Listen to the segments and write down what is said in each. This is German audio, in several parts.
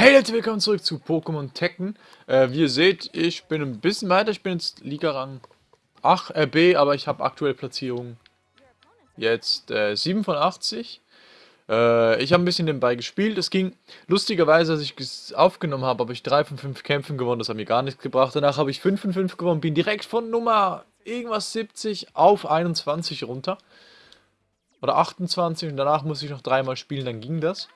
Hey Leute, willkommen zurück zu Pokémon Tekken. Äh, wie ihr seht, ich bin ein bisschen weiter. Ich bin jetzt Liga-Rang 8 RB, aber ich habe aktuell Platzierung jetzt äh, 7 von 80. Äh, ich habe ein bisschen nebenbei gespielt. Es ging lustigerweise, als ich aufgenommen habe, habe ich 3 von 5 Kämpfen gewonnen. Das hat mir gar nichts gebracht. Danach habe ich 5 von 5 gewonnen. Bin direkt von Nummer irgendwas 70 auf 21 runter. Oder 28 und danach muss ich noch dreimal spielen, dann ging das.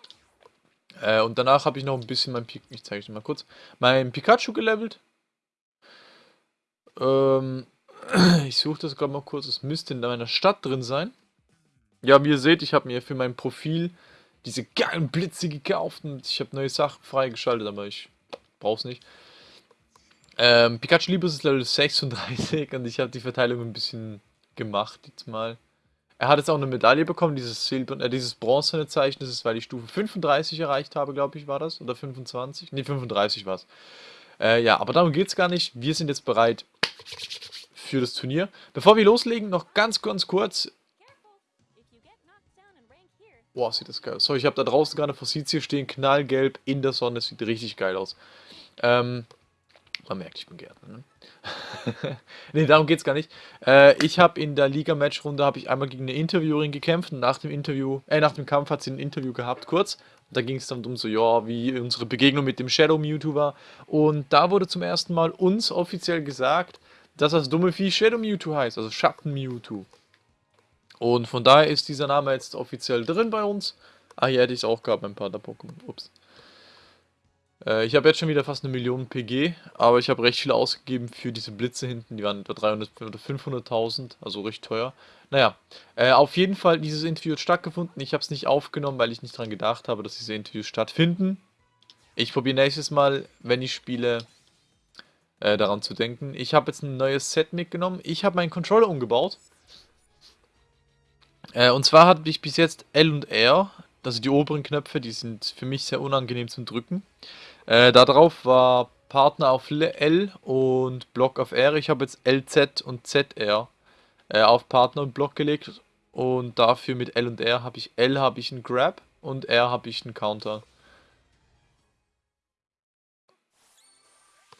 Äh, und danach habe ich noch ein bisschen mein, Pi ich zeige euch mal kurz, mein Pikachu gelevelt. Ähm, ich suche das gerade mal kurz, es müsste in meiner Stadt drin sein. Ja, wie ihr seht, ich habe mir für mein Profil diese geilen Blitze gekauft und ich habe neue Sachen freigeschaltet, aber ich brauche es nicht. Ähm, Pikachu Liebes ist Level 36 und ich habe die Verteilung ein bisschen gemacht jetzt mal. Er hat jetzt auch eine Medaille bekommen, dieses Silber, äh, dieses bronzene Zeichen, das ist, weil ich Stufe 35 erreicht habe, glaube ich, war das. Oder 25? Ne, 35 war es. Äh, ja, aber darum geht es gar nicht. Wir sind jetzt bereit für das Turnier. Bevor wir loslegen, noch ganz, ganz kurz. Boah, sieht das geil aus. So, ich habe da draußen gerade Fossizie stehen, knallgelb in der Sonne. Das sieht richtig geil aus. Ähm, man merkt, ich bin Gärtner, ne? ne, darum geht's gar nicht. Äh, ich habe in der Liga-Match-Runde einmal gegen eine Interviewerin gekämpft nach dem Interview, äh, nach dem Kampf hat sie ein Interview gehabt, kurz. Da ging es dann um so, ja, wie unsere Begegnung mit dem Shadow Mewtwo war. Und da wurde zum ersten Mal uns offiziell gesagt, dass das dumme Vieh Shadow Mewtwo heißt, also Schatten Mewtwo. Und von daher ist dieser Name jetzt offiziell drin bei uns. Ah, hier hätte ich es auch gehabt beim Pater-Pokémon. Ups. Äh, ich habe jetzt schon wieder fast eine Million PG, aber ich habe recht viel ausgegeben für diese Blitze hinten. Die waren etwa 300 oder 500.000, also recht teuer. Naja, äh, auf jeden Fall, dieses Interview hat stattgefunden. Ich habe es nicht aufgenommen, weil ich nicht daran gedacht habe, dass diese Interviews stattfinden. Ich probiere nächstes Mal, wenn ich spiele, äh, daran zu denken. Ich habe jetzt ein neues Set mitgenommen. Ich habe meinen Controller umgebaut. Äh, und zwar hatte ich bis jetzt L und R, also die oberen Knöpfe, die sind für mich sehr unangenehm zum Drücken. Äh, darauf war Partner auf L und Block auf R. Ich habe jetzt LZ und ZR äh, auf Partner und Block gelegt. Und dafür mit L und R habe ich L habe ich einen Grab und R habe ich einen Counter.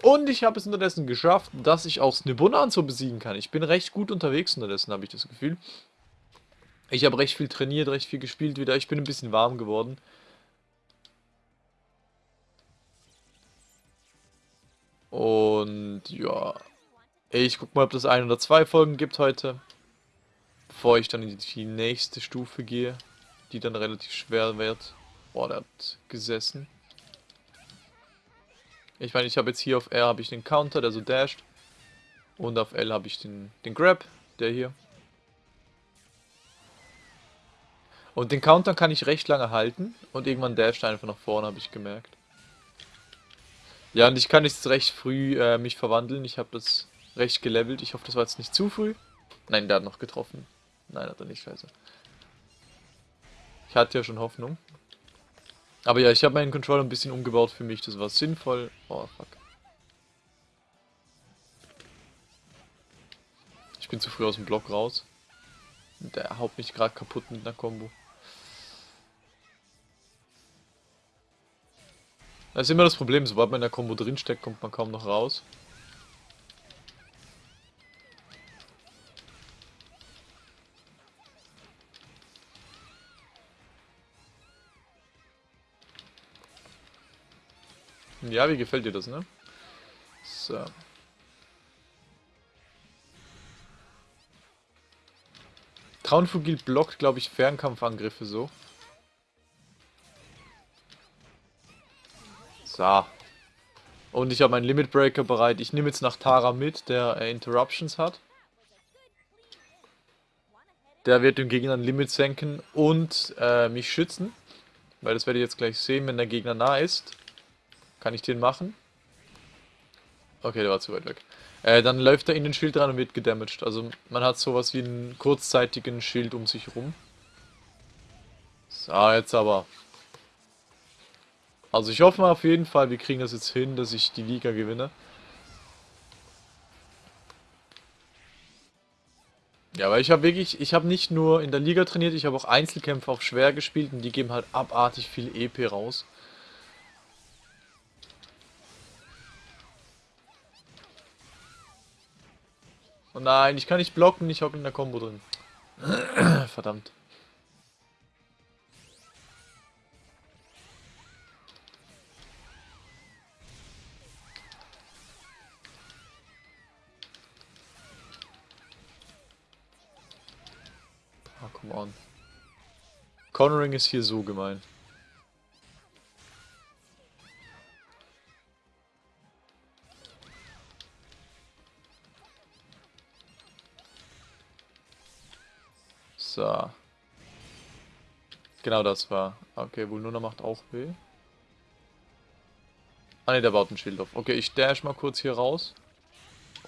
Und ich habe es unterdessen geschafft, dass ich auch so besiegen kann. Ich bin recht gut unterwegs unterdessen, habe ich das Gefühl. Ich habe recht viel trainiert, recht viel gespielt wieder. Ich bin ein bisschen warm geworden. Und ja, ich guck mal, ob das ein oder zwei Folgen gibt heute. Bevor ich dann in die nächste Stufe gehe, die dann relativ schwer wird. Boah, der hat gesessen. Ich meine, ich habe jetzt hier auf R habe ich den Counter, der so dasht. Und auf L habe ich den, den Grab, der hier. Und den Counter kann ich recht lange halten. Und irgendwann dasht einfach nach vorne, habe ich gemerkt. Ja, und ich kann jetzt recht früh äh, mich verwandeln. Ich habe das recht gelevelt. Ich hoffe, das war jetzt nicht zu früh. Nein, der hat noch getroffen. Nein, hat er nicht, scheiße. Ich hatte ja schon Hoffnung. Aber ja, ich habe meinen Controller ein bisschen umgebaut für mich. Das war sinnvoll. Oh, fuck. Ich bin zu früh aus dem Block raus. Der haut mich gerade kaputt mit einer Combo. Das ist immer das Problem, sobald man in der Combo drinsteckt, kommt man kaum noch raus. Ja, wie gefällt dir das, ne? So. Traunfugil blockt, glaube ich, Fernkampfangriffe so. So. Und ich habe meinen Limit Breaker bereit. Ich nehme jetzt nach Tara mit, der äh, Interruptions hat. Der wird dem Gegner ein Limit senken und äh, mich schützen. Weil das werde ich jetzt gleich sehen, wenn der Gegner nah ist. Kann ich den machen? Okay, der war zu weit weg. Äh, dann läuft er in den Schild rein und wird gedamaged. Also man hat sowas wie einen kurzzeitigen Schild um sich rum. So, jetzt aber. Also ich hoffe mal auf jeden Fall, wir kriegen das jetzt hin, dass ich die Liga gewinne. Ja, weil ich habe wirklich, ich habe nicht nur in der Liga trainiert, ich habe auch Einzelkämpfe auf schwer gespielt und die geben halt abartig viel EP raus. Und nein, ich kann nicht blocken, ich hocke in der Combo drin. Verdammt. Come on. Cornering ist hier so gemein. So. Genau das war. Okay, Vulnuna macht auch weh. Ah ne, der baut ein Schild auf. Okay, ich dash mal kurz hier raus.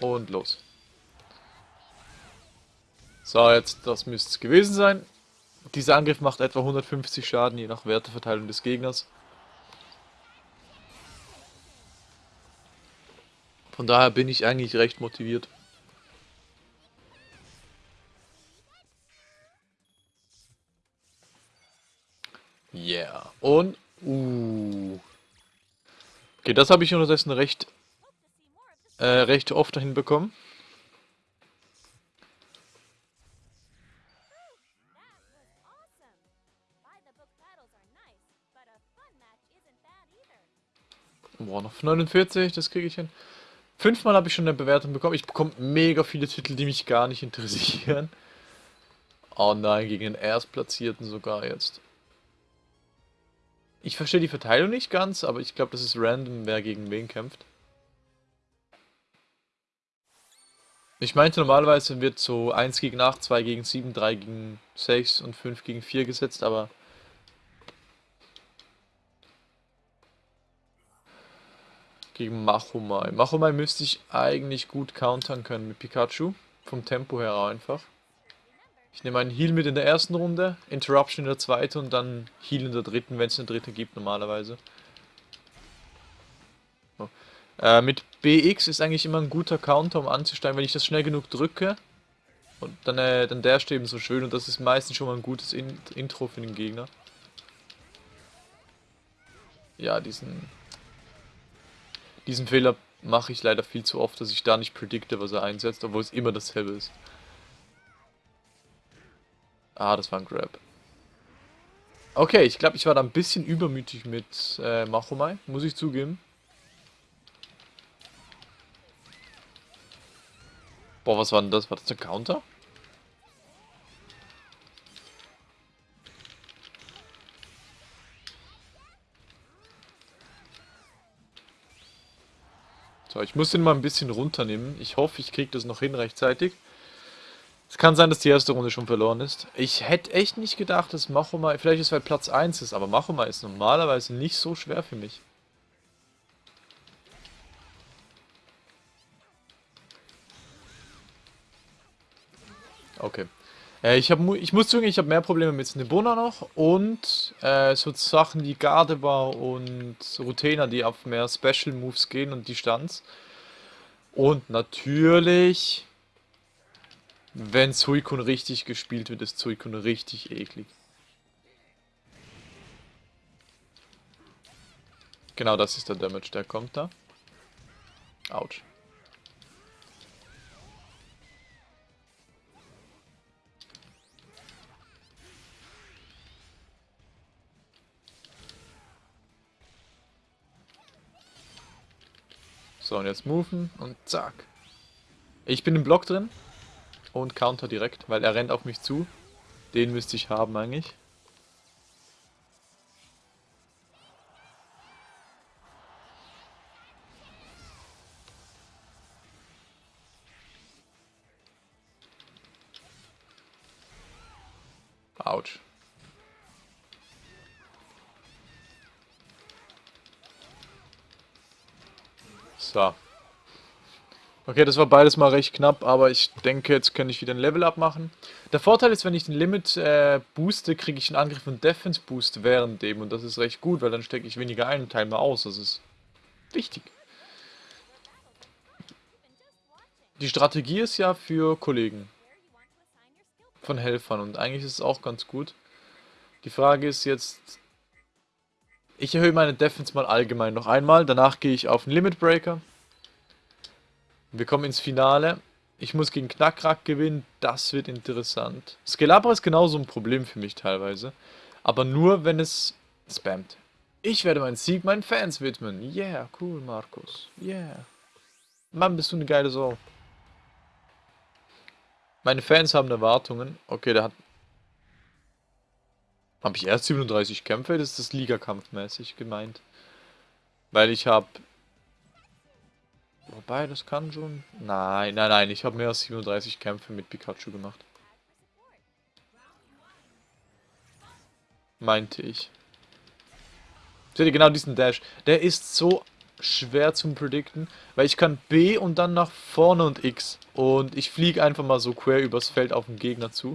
Und los. So, jetzt, das müsste es gewesen sein. Dieser Angriff macht etwa 150 Schaden, je nach Werteverteilung des Gegners. Von daher bin ich eigentlich recht motiviert. Yeah. Und, uh. Okay, das habe ich unterdessen recht, äh, recht oft hinbekommen. Boah, noch 49, das kriege ich hin. Fünfmal habe ich schon eine Bewertung bekommen. Ich bekomme mega viele Titel, die mich gar nicht interessieren. Oh nein, gegen den Erstplatzierten sogar jetzt. Ich verstehe die Verteilung nicht ganz, aber ich glaube, das ist random, wer gegen wen kämpft. Ich meinte, normalerweise wird so 1 gegen 8, 2 gegen 7, 3 gegen 6 und 5 gegen 4 gesetzt, aber... Gegen Machomai. Machomai müsste ich eigentlich gut countern können mit Pikachu. Vom Tempo her einfach. Ich nehme einen Heal mit in der ersten Runde, Interruption in der zweiten und dann Heal in der dritten, wenn es eine dritte gibt normalerweise. So. Äh, mit BX ist eigentlich immer ein guter Counter, um anzusteigen, wenn ich das schnell genug drücke. Und dann, äh, dann der eben so schön und das ist meistens schon mal ein gutes in Intro für den Gegner. Ja, diesen... Diesen Fehler mache ich leider viel zu oft, dass ich da nicht predikte, was er einsetzt, obwohl es immer dasselbe ist. Ah, das war ein Grab. Okay, ich glaube, ich war da ein bisschen übermütig mit äh, Machomai, muss ich zugeben. Boah, was war denn das? War das ein Counter? So, ich muss den mal ein bisschen runternehmen. Ich hoffe, ich kriege das noch hin rechtzeitig. Es kann sein, dass die erste Runde schon verloren ist. Ich hätte echt nicht gedacht, dass Machoma, vielleicht ist es weil Platz 1 ist, aber Machoma ist normalerweise nicht so schwer für mich. Okay. Äh, ich, hab, ich muss zugeben, ich habe mehr Probleme mit Snebona noch und äh, so Sachen wie Gardebar und Rutena, die auf mehr Special Moves gehen und Distanz. Und natürlich wenn Suikun richtig gespielt wird, ist Suikun richtig eklig. Genau das ist der Damage, der kommt da. Autsch. So, und jetzt moven und zack. Ich bin im Block drin und Counter direkt, weil er rennt auf mich zu. Den müsste ich haben eigentlich. Autsch. So. Okay, das war beides mal recht knapp, aber ich denke, jetzt kann ich wieder ein Level-Up machen. Der Vorteil ist, wenn ich den Limit äh, booste, kriege ich einen Angriff und Defense-Boost während dem. Und das ist recht gut, weil dann stecke ich weniger ein und teile mal aus. Das ist wichtig. Die Strategie ist ja für Kollegen. Von Helfern. Und eigentlich ist es auch ganz gut. Die Frage ist jetzt... Ich erhöhe meine Defense mal allgemein noch einmal. Danach gehe ich auf den Limit Breaker. Wir kommen ins Finale. Ich muss gegen Knackrack gewinnen. Das wird interessant. Skelabra ist genauso ein Problem für mich teilweise. Aber nur, wenn es spammt. Ich werde meinen Sieg meinen Fans widmen. Yeah, cool, Markus. Yeah. Mann, bist du eine geile Sau. Meine Fans haben Erwartungen. Okay, der hat... Habe ich erst 37 Kämpfe? Das ist das Ligakampfmäßig gemeint. Weil ich habe... Wobei, das kann schon... Nein, nein, nein. Ich habe mehr als 37 Kämpfe mit Pikachu gemacht. Meinte ich. Seht ihr genau diesen Dash? Der ist so schwer zum predikten, weil ich kann B und dann nach vorne und X. Und ich fliege einfach mal so quer übers Feld auf den Gegner zu.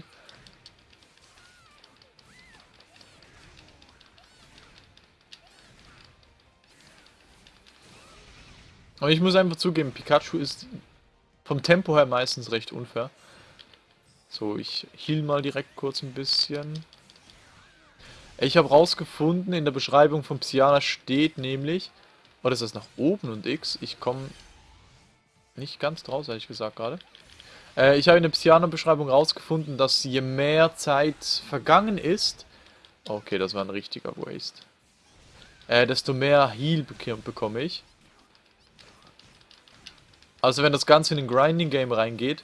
Und ich muss einfach zugeben, Pikachu ist vom Tempo her meistens recht unfair. So, ich heal mal direkt kurz ein bisschen. Ich habe rausgefunden, in der Beschreibung von Psyana steht nämlich, oder ist das nach oben und X? Ich komme nicht ganz draus, ehrlich gesagt gerade. Äh, ich habe in der Psyana-Beschreibung rausgefunden, dass je mehr Zeit vergangen ist, okay, das war ein richtiger Waste, äh, desto mehr Heal bekomme ich. Also wenn das Ganze in ein Grinding-Game reingeht,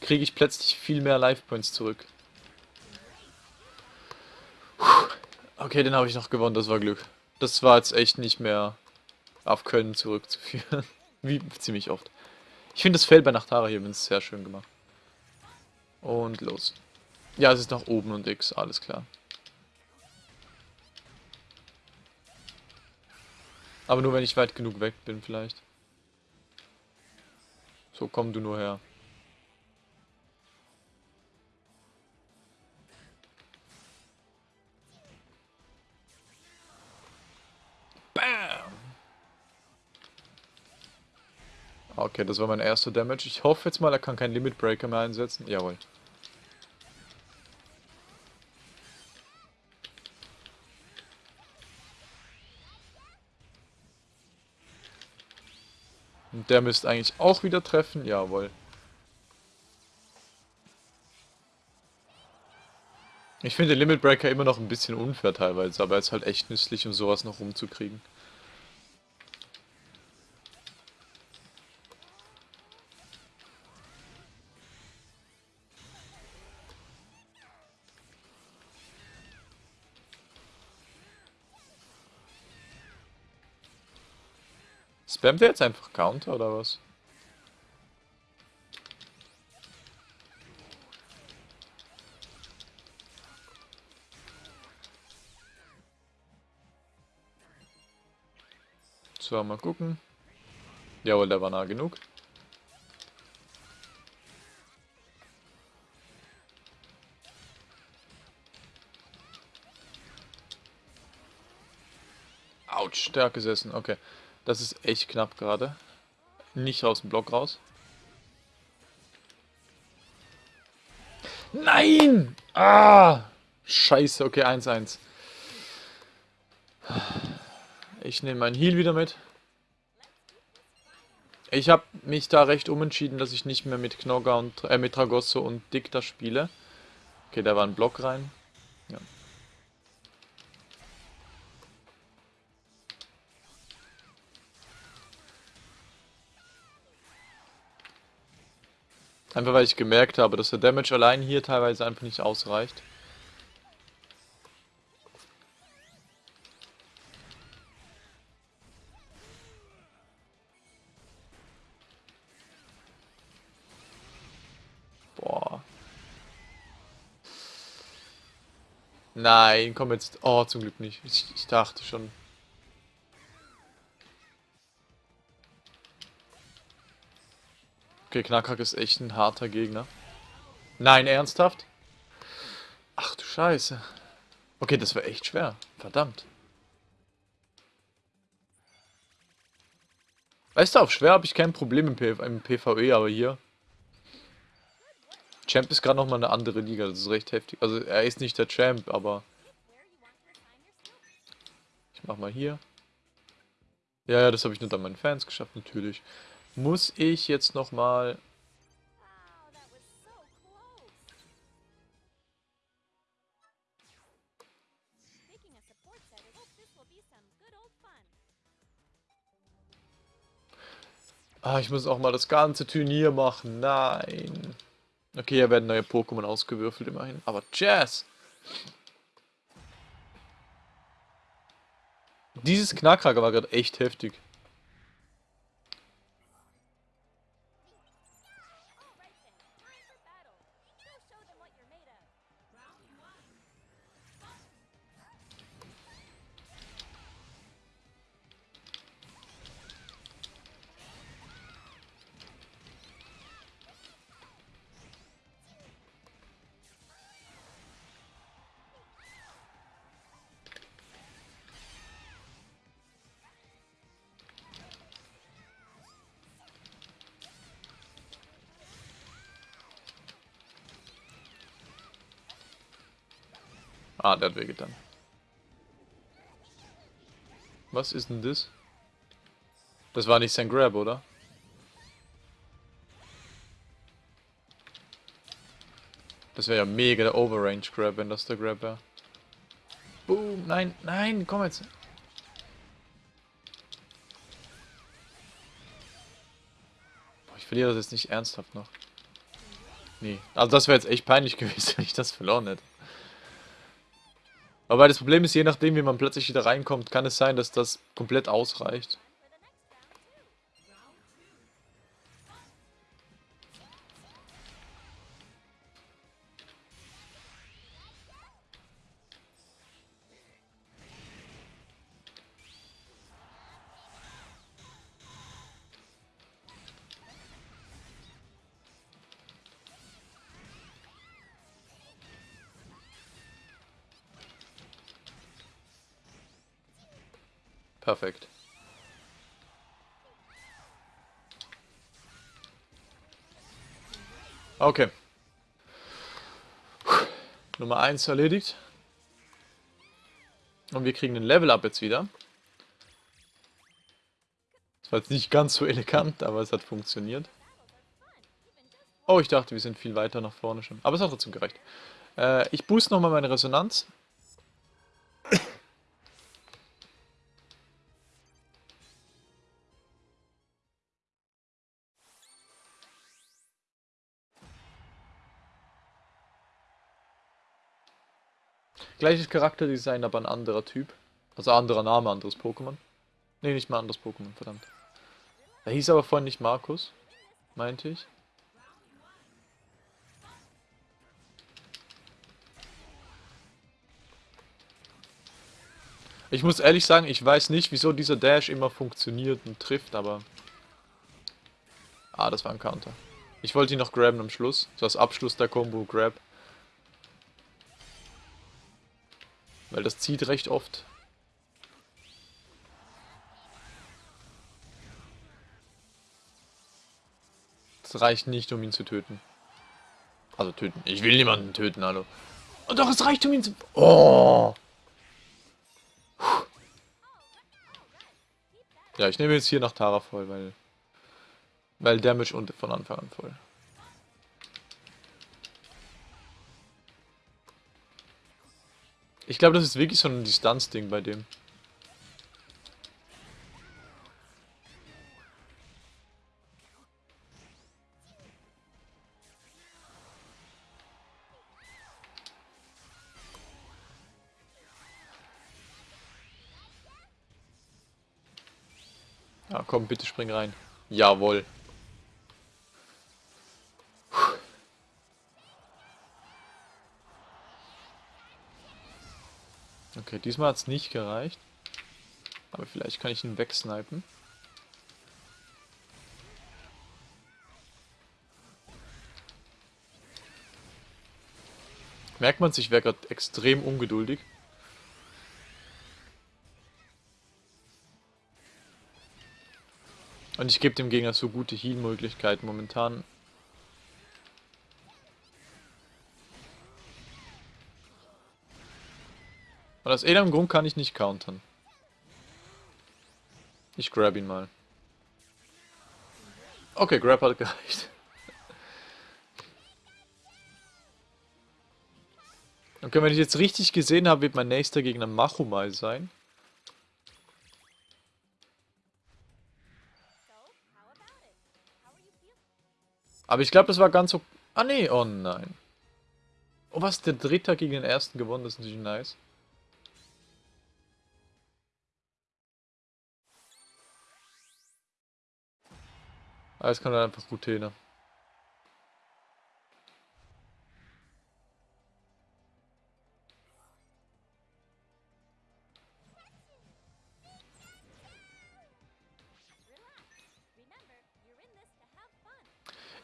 kriege ich plötzlich viel mehr Life Points zurück. Okay, den habe ich noch gewonnen, das war Glück. Das war jetzt echt nicht mehr auf Köln zurückzuführen. Wie ziemlich oft. Ich finde das Feld bei Nachtara hier übrigens sehr schön gemacht. Und los. Ja, es ist nach oben und X, alles klar. Aber nur wenn ich weit genug weg bin vielleicht. So, komm du nur her. Okay, das war mein erster Damage. Ich hoffe jetzt mal, er kann keinen Limit Breaker mehr einsetzen. Jawohl. Und der müsste eigentlich auch wieder treffen. Jawohl. Ich finde Limit Breaker immer noch ein bisschen unfair teilweise, aber er ist halt echt nützlich, um sowas noch rumzukriegen. Spammt er jetzt einfach Counter oder was? So, mal gucken. Jawohl, der war nah genug. Autsch, stark gesessen, okay. Das ist echt knapp gerade. Nicht aus dem Block raus. Nein! Ah! Scheiße, okay, 1-1. Ich nehme meinen Heal wieder mit. Ich habe mich da recht umentschieden, dass ich nicht mehr mit Knogger und äh, mit Tragosso und Dicta spiele. Okay, da war ein Block rein. Ja. Einfach weil ich gemerkt habe, dass der Damage allein hier teilweise einfach nicht ausreicht. Boah. Nein, komm jetzt. Oh, zum Glück nicht. Ich, ich dachte schon. Okay, Knackrack ist echt ein harter Gegner. Nein, ernsthaft? Ach du Scheiße. Okay, das war echt schwer. Verdammt. Weißt du, auf schwer habe ich kein Problem im, PV im PvE, aber hier... Champ ist gerade nochmal eine andere Liga, das ist recht heftig. Also er ist nicht der Champ, aber... Ich mach mal hier. Ja, ja, das habe ich nur an meinen Fans geschafft, natürlich. Muss ich jetzt nochmal... Ah, ich muss auch mal das ganze Turnier machen. Nein. Okay, hier werden neue Pokémon ausgewürfelt immerhin. Aber Jazz! Dieses Knackhacker war gerade echt heftig. Ah, der hat wehgetan. Was ist denn das? Das war nicht sein Grab, oder? Das wäre ja mega der Overrange Grab, wenn das der Grab wäre. Boom, nein, nein, komm jetzt. Ich verliere das jetzt nicht ernsthaft noch. Nee, also das wäre jetzt echt peinlich gewesen, wenn ich das verloren hätte. Aber das Problem ist, je nachdem, wie man plötzlich wieder reinkommt, kann es sein, dass das komplett ausreicht. Okay. Nummer 1 erledigt. Und wir kriegen den Level-Up jetzt wieder. Das war jetzt nicht ganz so elegant, aber es hat funktioniert. Oh, ich dachte, wir sind viel weiter nach vorne schon. Aber es hat trotzdem gereicht. Äh, ich boost nochmal meine Resonanz. Gleiches Charakterdesign, aber ein anderer Typ. Also anderer Name, anderes Pokémon. Ne, nicht mal anderes Pokémon, verdammt. Er hieß aber vorhin nicht Markus, meinte ich. Ich muss ehrlich sagen, ich weiß nicht, wieso dieser Dash immer funktioniert und trifft, aber... Ah, das war ein Counter. Ich wollte ihn noch graben am Schluss. So als Abschluss der Combo Grab. Weil das zieht recht oft. Das reicht nicht, um ihn zu töten. Also töten. Ich will niemanden töten, hallo. Und doch, es reicht, um ihn zu... Oh! Ja, ich nehme jetzt hier nach Tara voll, weil... Weil Damage und von Anfang an voll. Ich glaube, das ist wirklich so ein Distanzding bei dem. Ja, komm, bitte spring rein. Jawohl. Okay, diesmal hat es nicht gereicht. Aber vielleicht kann ich ihn wegsnipen. Merkt man sich, wäre gerade extrem ungeduldig. Und ich gebe dem Gegner so gute Heal-Möglichkeiten momentan. Und aus irgendeinem Grund kann ich nicht countern. Ich grab ihn mal. Okay, Grab hat gereicht. Okay, wenn ich jetzt richtig gesehen habe, wird mein nächster Gegner Machumai sein. Aber ich glaube, das war ganz so... Ah, nee, oh nein. Oh, was? Der Dritte gegen den Ersten gewonnen, das ist natürlich nice. Jetzt kommt dann einfach Routine.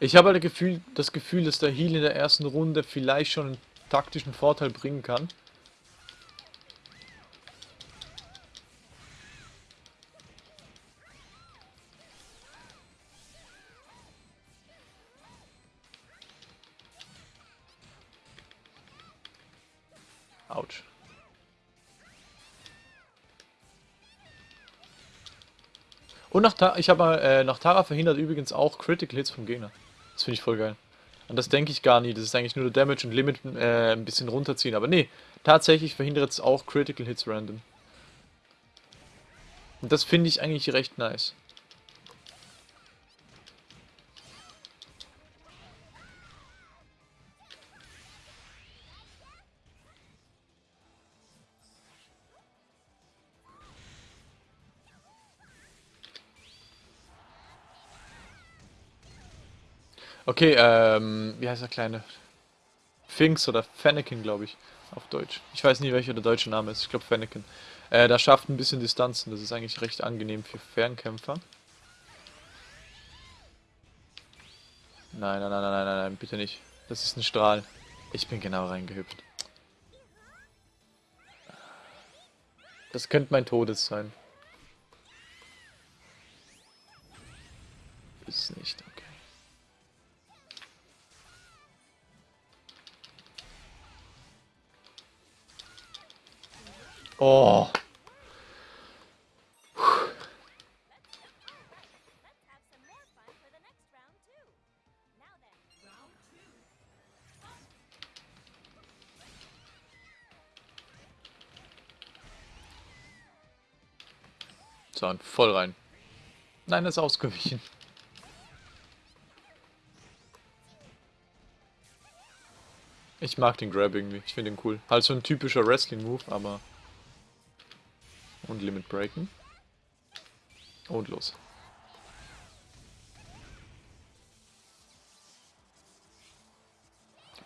Ich habe halt das Gefühl, das Gefühl, dass der Heal in der ersten Runde vielleicht schon einen taktischen Vorteil bringen kann. Und nach ich habe äh, nach Tara verhindert übrigens auch Critical Hits vom Gegner. Das finde ich voll geil. Und das denke ich gar nie. Das ist eigentlich nur der Damage und Limit äh, ein bisschen runterziehen. Aber nee, tatsächlich verhindert es auch Critical Hits random. Und das finde ich eigentlich recht nice. Okay, ähm, wie heißt der kleine? Finks oder Fennekin, glaube ich, auf Deutsch. Ich weiß nicht, welcher der deutsche Name ist. Ich glaube Fennekin. Äh, da schafft ein bisschen Distanzen. Das ist eigentlich recht angenehm für Fernkämpfer. Nein, nein, nein, nein, nein, nein, bitte nicht. Das ist ein Strahl. Ich bin genau reingehüpft. Das könnte mein Todes sein. Ist nicht. Oh. So, voll rein. Nein, ist ausgewichen. Ich mag den Grab irgendwie. Ich finde ihn cool. Halt so ein typischer Wrestling-Move, aber... Und Limit breaken. Und los.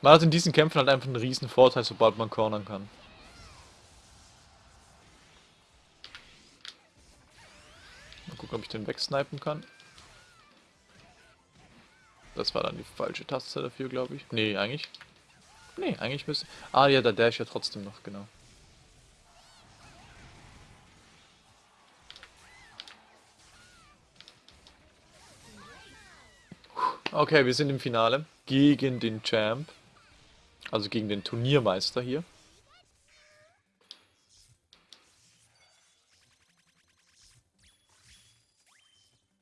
Man hat in diesen Kämpfen halt einfach einen riesen Vorteil, sobald man cornern kann. Mal gucken, ob ich den wegsnipen kann. Das war dann die falsche Taste dafür, glaube ich. Nee, eigentlich. Nee, eigentlich müsste... Ah ja, der Dash ja trotzdem noch, genau. Okay, wir sind im Finale gegen den Champ. Also gegen den Turniermeister hier.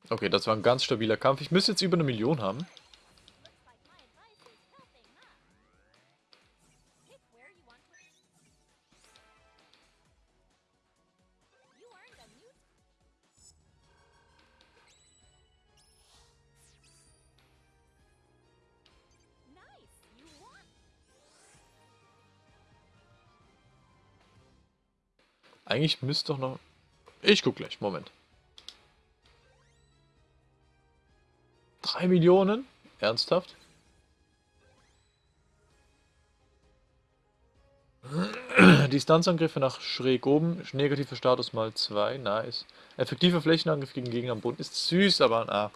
Okay, das war ein ganz stabiler Kampf. Ich müsste jetzt über eine Million haben. Eigentlich müsste doch noch... Ich guck gleich, Moment. 3 Millionen? Ernsthaft? Distanzangriffe nach schräg oben, negativer Status mal 2, nice. Effektiver Flächenangriff gegen Gegner am Boden ist süß, aber na.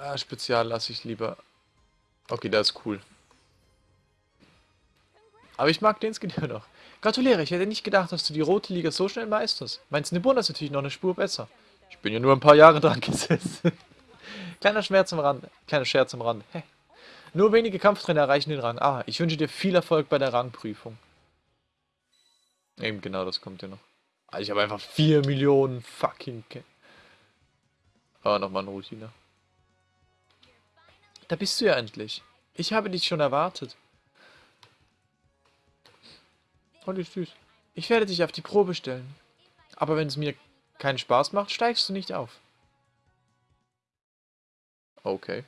Ah, Spezial lasse ich lieber. Okay, das ist cool. Aber ich mag den Skin ja noch. Gratuliere, ich hätte nicht gedacht, dass du die rote Liga so schnell meisterst. Mein Snibuna ist natürlich noch eine Spur besser. Ich bin ja nur ein paar Jahre dran gesessen. Kleiner Schmerz am Rand. Kleiner Scherz am Rand. Hä? Nur wenige Kampftrainer erreichen den Rang. Ah, ich wünsche dir viel Erfolg bei der Rangprüfung. Eben genau, das kommt ja noch. Also ich habe einfach 4 Millionen fucking... Ke oh, nochmal eine Routine. Da bist du ja endlich. Ich habe dich schon erwartet. Die ist süß. Ich werde dich auf die Probe stellen. Aber wenn es mir keinen Spaß macht, steigst du nicht auf. Okay.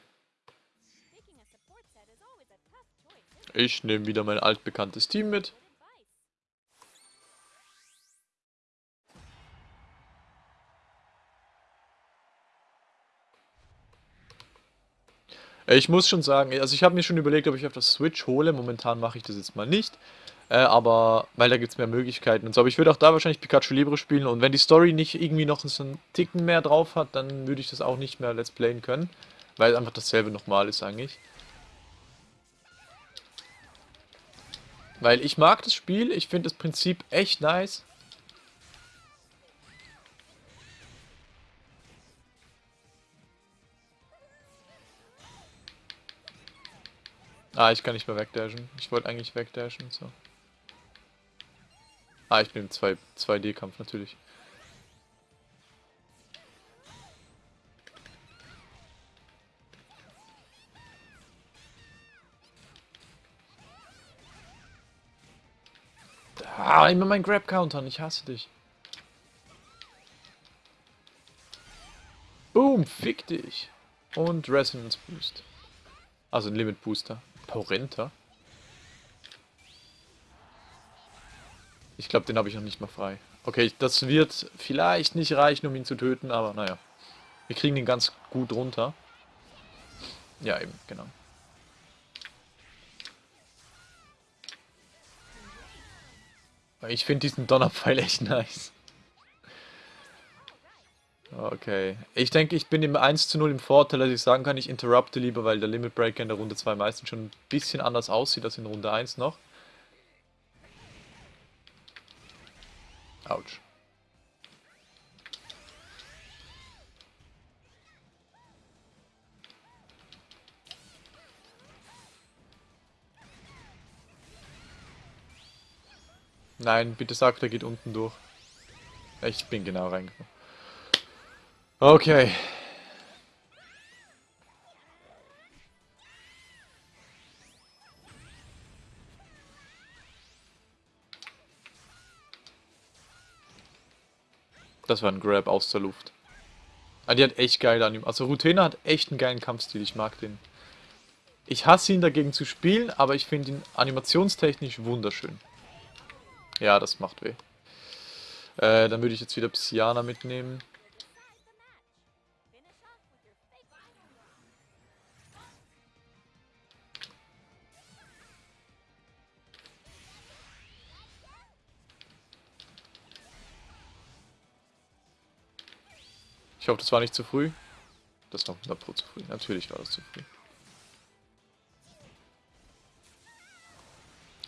Ich nehme wieder mein altbekanntes Team mit. Ich muss schon sagen, also ich habe mir schon überlegt, ob ich auf das Switch hole. Momentan mache ich das jetzt mal nicht. Äh, aber, weil da gibt es mehr Möglichkeiten und so. Aber ich würde auch da wahrscheinlich Pikachu Libre spielen. Und wenn die Story nicht irgendwie noch so einen Ticken mehr drauf hat, dann würde ich das auch nicht mehr Let's Playen können. Weil einfach dasselbe nochmal ist eigentlich. Weil ich mag das Spiel, ich finde das Prinzip echt nice. Ah, ich kann nicht mehr wegdashen. Ich wollte eigentlich wegdashen, so. Ah, ich bin im 2D-Kampf natürlich. Ah, immer mein Grab-Counter, ich hasse dich. Boom, fick dich. Und Resonance Boost. Also ein Limit Booster. Porenta? Ich glaube, den habe ich noch nicht mal frei. Okay, das wird vielleicht nicht reichen, um ihn zu töten, aber naja. Wir kriegen ihn ganz gut runter. Ja, eben, genau. Ich finde diesen Donnerpfeil echt nice. Okay. Ich denke, ich bin im 1 zu 0 im Vorteil, dass ich sagen kann, ich interrupte lieber, weil der Limit Breaker in der Runde 2 meistens schon ein bisschen anders aussieht als in Runde 1 noch. Autsch. Nein, bitte sag, der geht unten durch. Ich bin genau reingekommen. Okay. Das war ein Grab aus der Luft. Ah, die hat echt geile Anim. Also Rutena hat echt einen geilen Kampfstil. Ich mag den. Ich hasse ihn dagegen zu spielen, aber ich finde ihn animationstechnisch wunderschön. Ja, das macht weh. Äh, dann würde ich jetzt wieder Psyana mitnehmen. Hoffe, das war nicht zu früh. Das war 100 Pro zu früh. Natürlich war das zu früh.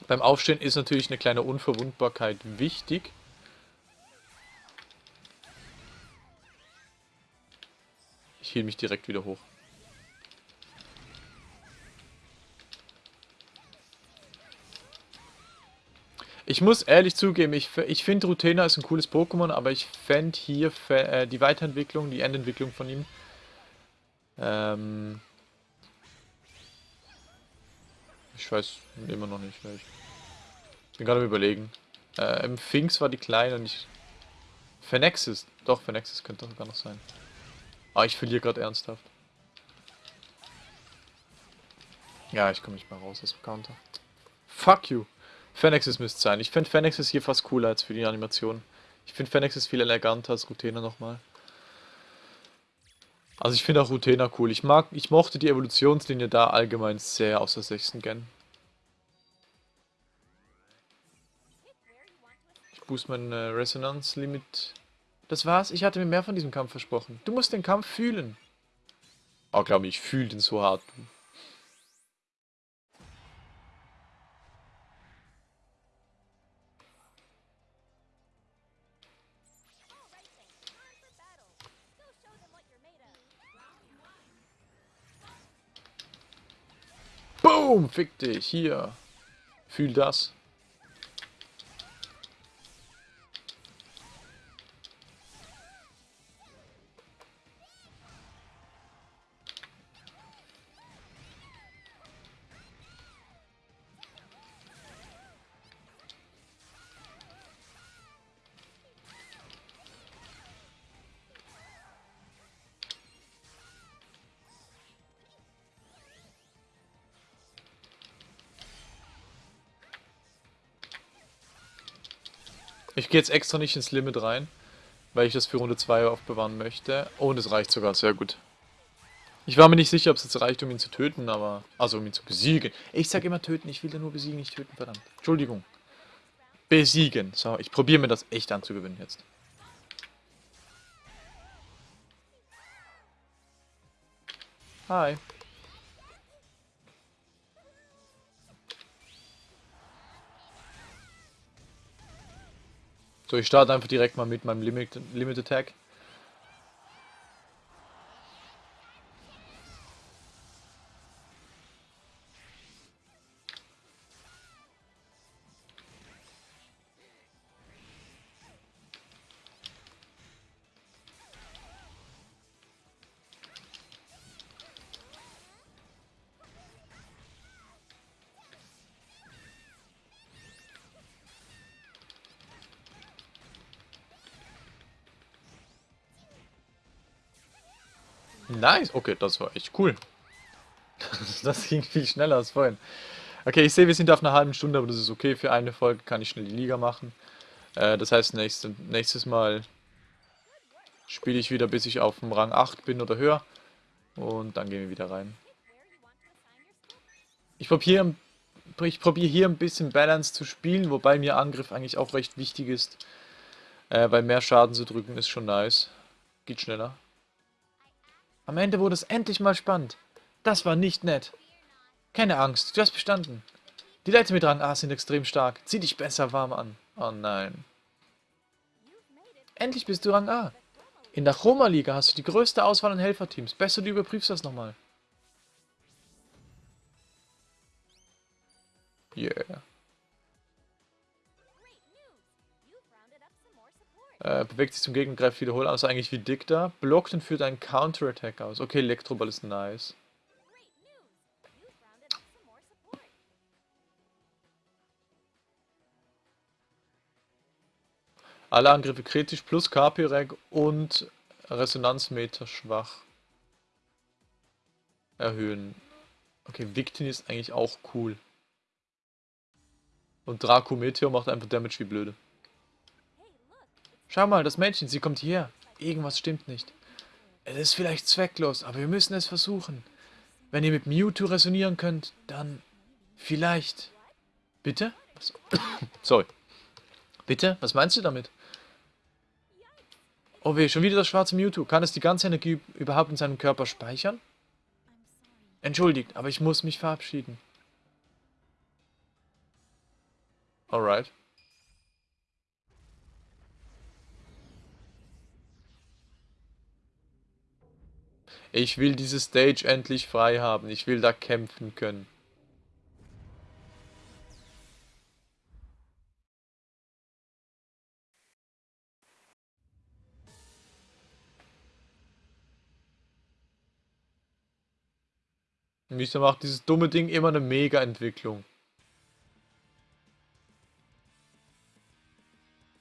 Beim Aufstehen ist natürlich eine kleine Unverwundbarkeit wichtig. Ich hielt mich direkt wieder hoch. Ich muss ehrlich zugeben, ich, ich finde Rutena ist ein cooles Pokémon, aber ich fände hier äh, die Weiterentwicklung, die Endentwicklung von ihm ähm ich weiß immer noch nicht, welch. Bin gerade am überlegen. Äh, Im Finks war die kleine und ich... Phenexis. Doch, Phenexis könnte sogar noch sein. Ah, ich verliere gerade ernsthaft. Ja, ich komme nicht mehr raus aus dem Counter. Fuck you. Phenexis müsste sein. Ich finde Phenexis hier fast cooler als für die Animation. Ich finde Phenexis viel eleganter als Rutena nochmal. Also ich finde auch Rutena cool. Ich mag, ich mochte die Evolutionslinie da allgemein sehr aus der 6. Gen. Ich boost mein äh, Resonanzlimit. Das war's. Ich hatte mir mehr von diesem Kampf versprochen. Du musst den Kampf fühlen. Oh, glaube ich, fühle den so hart. Boom, fick dich, hier. Fühl das. Gehe jetzt extra nicht ins Limit rein, weil ich das für Runde 2 aufbewahren möchte. Oh, und es reicht sogar, sehr gut. Ich war mir nicht sicher, ob es jetzt reicht, um ihn zu töten, aber... Also, um ihn zu besiegen. Ich sag immer töten, ich will ja nur besiegen, nicht töten, verdammt. Entschuldigung. Besiegen. So, ich probiere mir das echt anzugewinnen jetzt. Hi. So, ich starte einfach direkt mal mit meinem Limit, Limit Attack. Nice. Okay, das war echt cool. das ging viel schneller als vorhin. Okay, ich sehe, wir sind auf einer halben Stunde, aber das ist okay. Für eine Folge kann ich schnell die Liga machen. Äh, das heißt, nächste, nächstes Mal spiele ich wieder, bis ich auf dem Rang 8 bin oder höher. Und dann gehen wir wieder rein. Ich probiere ich probier hier ein bisschen Balance zu spielen, wobei mir Angriff eigentlich auch recht wichtig ist. Äh, weil mehr Schaden zu drücken ist schon nice. Geht schneller. Am Ende wurde es endlich mal spannend. Das war nicht nett. Keine Angst, du hast bestanden. Die Leute mit Rang A sind extrem stark. Zieh dich besser warm an. Oh nein. Endlich bist du Rang A. In der Roma-Liga hast du die größte Auswahl an Helferteams. Besser du überprüfst das nochmal. Yeah. Äh, bewegt sich zum Gegner, greift wiederholt also eigentlich wie Dick da. Blockt und führt einen Counter-Attack aus. Okay, Elektroball ist nice. Alle Angriffe kritisch plus KP-Reg und Resonanzmeter schwach. Erhöhen. Okay, Victin ist eigentlich auch cool. Und Draco Meteor macht einfach Damage wie blöde. Schau mal, das Mädchen, sie kommt hierher. Irgendwas stimmt nicht. Es ist vielleicht zwecklos, aber wir müssen es versuchen. Wenn ihr mit Mewtwo resonieren könnt, dann vielleicht... Bitte? Was? Sorry. Bitte? Was meinst du damit? Oh weh, schon wieder das schwarze Mewtwo. Kann es die ganze Energie überhaupt in seinem Körper speichern? Entschuldigt, aber ich muss mich verabschieden. Alright. Ich will diese Stage endlich frei haben. Ich will da kämpfen können. Wieso macht dieses dumme Ding immer eine Mega-Entwicklung?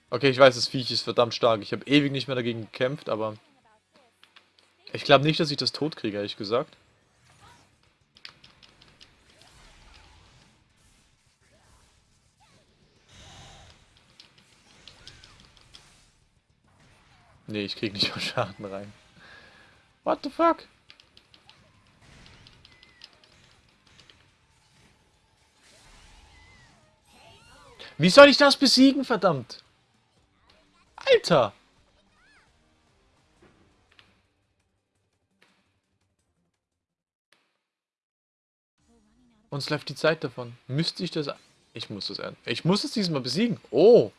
Okay, ich weiß, das Viech ist verdammt stark. Ich habe ewig nicht mehr dagegen gekämpft, aber... Ich glaube nicht, dass ich das tot kriege, ehrlich gesagt. Nee, ich krieg nicht mal Schaden rein. What the fuck? Wie soll ich das besiegen, verdammt? Alter! Uns läuft die Zeit davon. Müsste ich das... Ich muss das... Ich muss es diesmal besiegen. Oh!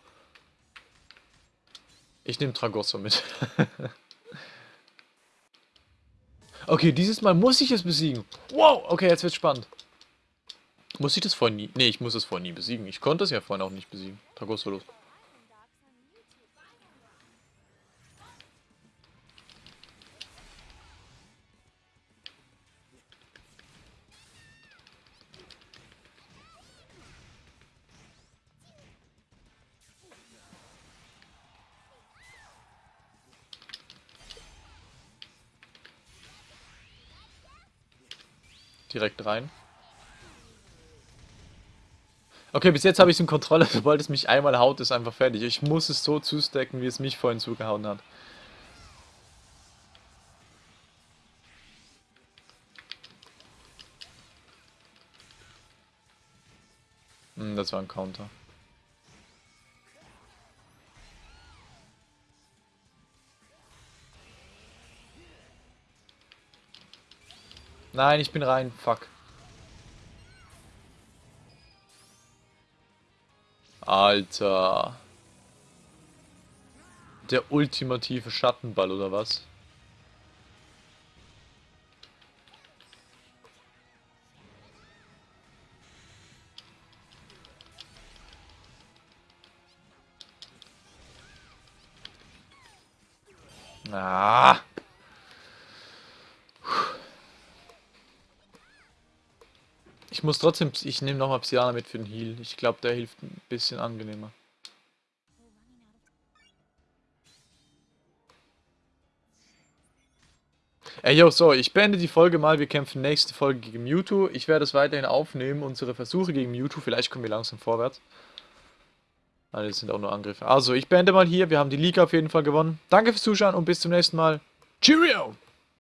Ich nehme Tragosso mit. okay, dieses Mal muss ich es besiegen. Wow! Okay, jetzt wird spannend. Muss ich das vorhin nie... Nee, ich muss es vorhin nie besiegen. Ich konnte es ja vorhin auch nicht besiegen. Tragosso los. Direkt rein. Okay, bis jetzt habe ich es in Kontrolle. Sobald es mich einmal haut, ist einfach fertig. Ich muss es so zustecken, wie es mich vorhin zugehauen hat. Hm, das war ein Counter. Nein, ich bin rein. Fuck. Alter. Der ultimative Schattenball, oder was? Ich muss trotzdem, ich nehme nochmal Psyana mit für den Heal. Ich glaube, der hilft ein bisschen angenehmer. Ey, yo, so, ich beende die Folge mal. Wir kämpfen nächste Folge gegen Mewtwo. Ich werde es weiterhin aufnehmen, unsere Versuche gegen Mewtwo. Vielleicht kommen wir langsam vorwärts. Nein, das sind auch nur Angriffe. Also, ich beende mal hier. Wir haben die Liga auf jeden Fall gewonnen. Danke fürs Zuschauen und bis zum nächsten Mal. Cheerio!